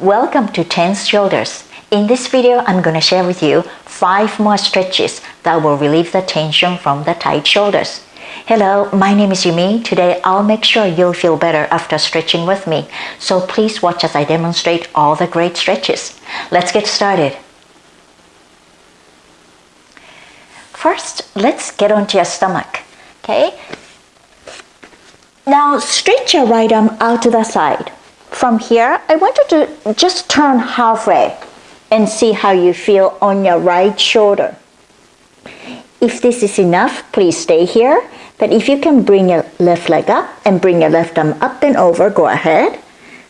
Welcome to Tense Shoulders. In this video, I'm going to share with you 5 more stretches that will relieve the tension from the tight shoulders. Hello, my name is Yumi. Today, I'll make sure you'll feel better after stretching with me. So please watch as I demonstrate all the great stretches. Let's get started. First, let's get onto your stomach. Okay? Now stretch your right arm out to the side. From here, I want you to just turn halfway and see how you feel on your right shoulder. If this is enough, please stay here. But if you can bring your left leg up and bring your left arm up and over, go ahead.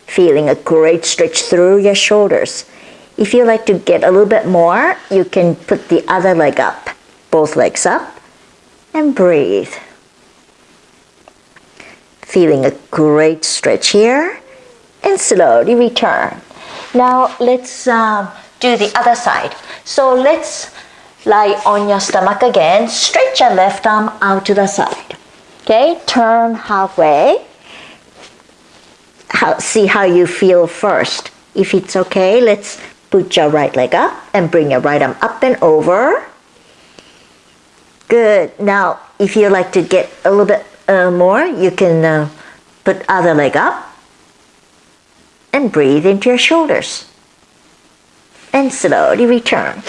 Feeling a great stretch through your shoulders. If you like to get a little bit more, you can put the other leg up, both legs up, and breathe. Feeling a great stretch here and slowly return. Now let's um, do the other side. So let's lie on your stomach again. Stretch your left arm out to the side. Okay, turn halfway. How, see how you feel first. If it's okay, let's put your right leg up and bring your right arm up and over. Good. Now, if you like to get a little bit uh, more, you can uh, put other leg up and breathe into your shoulders. And slowly return.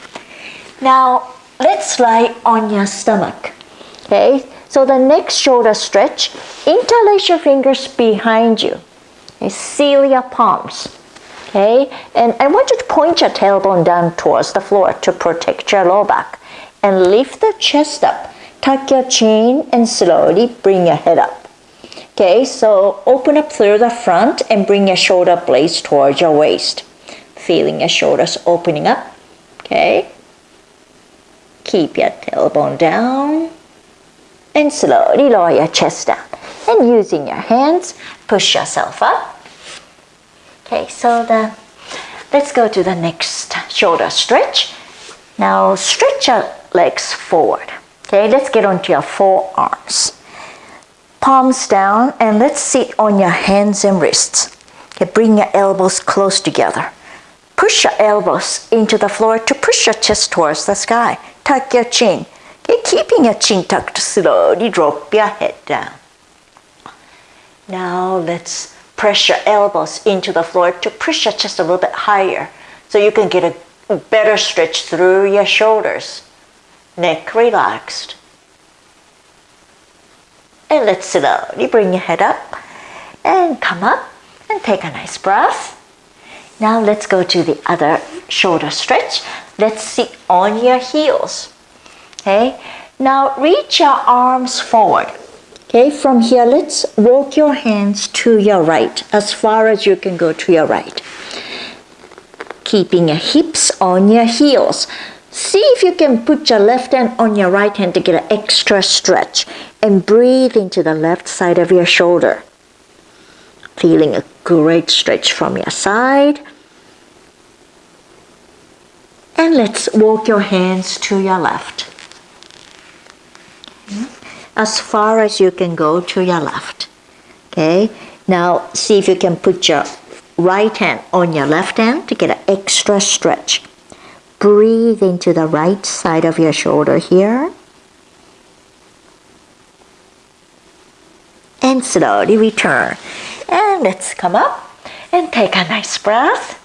Now, let's lie on your stomach. Okay, so the next shoulder stretch, interlace your fingers behind you. Okay, seal your palms. Okay, and I want you to point your tailbone down towards the floor to protect your low back. And lift the chest up. Tuck your chin and slowly bring your head up. Okay, so open up through the front and bring your shoulder blades towards your waist. Feeling your shoulders opening up. Okay. Keep your tailbone down and slowly lower your chest down. And using your hands, push yourself up. Okay, so the let's go to the next shoulder stretch. Now stretch your legs forward. Okay, let's get onto your forearms palms down and let's sit on your hands and wrists. Okay, bring your elbows close together. Push your elbows into the floor to push your chest towards the sky. Tuck your chin. Okay, keeping your chin tucked, slowly drop your head down. Now let's press your elbows into the floor to push your chest a little bit higher so you can get a better stretch through your shoulders. Neck relaxed. And let's slowly bring your head up and come up and take a nice breath. Now let's go to the other shoulder stretch. Let's sit on your heels. Okay. Now reach your arms forward. Okay, from here, let's walk your hands to your right, as far as you can go to your right. Keeping your hips on your heels. See if you can put your left hand on your right hand to get an extra stretch and breathe into the left side of your shoulder. Feeling a great stretch from your side. And let's walk your hands to your left. Hmm? As far as you can go to your left. Okay, now see if you can put your right hand on your left hand to get an extra stretch. Breathe into the right side of your shoulder here. And slowly return. And let's come up and take a nice breath.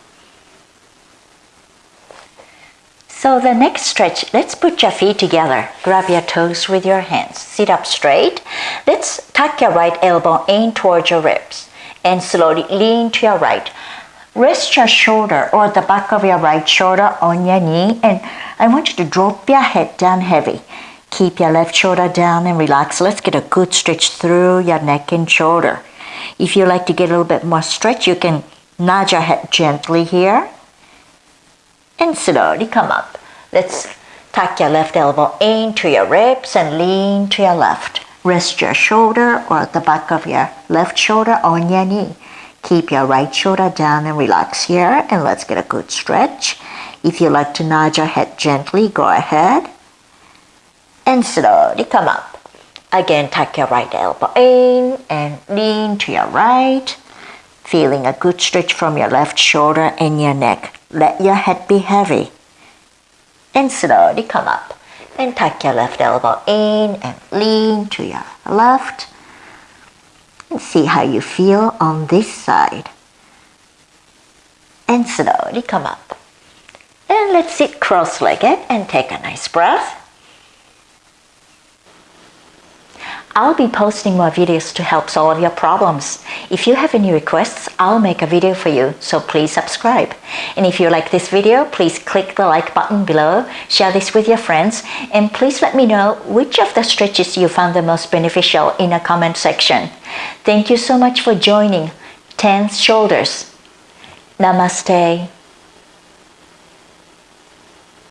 So the next stretch, let's put your feet together. Grab your toes with your hands. Sit up straight. Let's tuck your right elbow in towards your ribs and slowly lean to your right. Rest your shoulder or the back of your right shoulder on your knee and I want you to drop your head down heavy. Keep your left shoulder down and relax. Let's get a good stretch through your neck and shoulder. If you like to get a little bit more stretch, you can nudge your head gently here and slowly come up. Let's tuck your left elbow into your ribs and lean to your left. Rest your shoulder or the back of your left shoulder on your knee. Keep your right shoulder down and relax here and let's get a good stretch. If you like to nod your head gently, go ahead. And slowly come up. Again, tuck your right elbow in and lean to your right. Feeling a good stretch from your left shoulder and your neck. Let your head be heavy. And slowly come up. And tuck your left elbow in and lean to your left. And see how you feel on this side. And slowly come up. And let's sit cross-legged and take a nice breath. I'll be posting more videos to help solve your problems. If you have any requests, I'll make a video for you, so please subscribe. And if you like this video, please click the like button below, share this with your friends, and please let me know which of the stretches you found the most beneficial in a comment section. Thank you so much for joining Tense Shoulders. Namaste.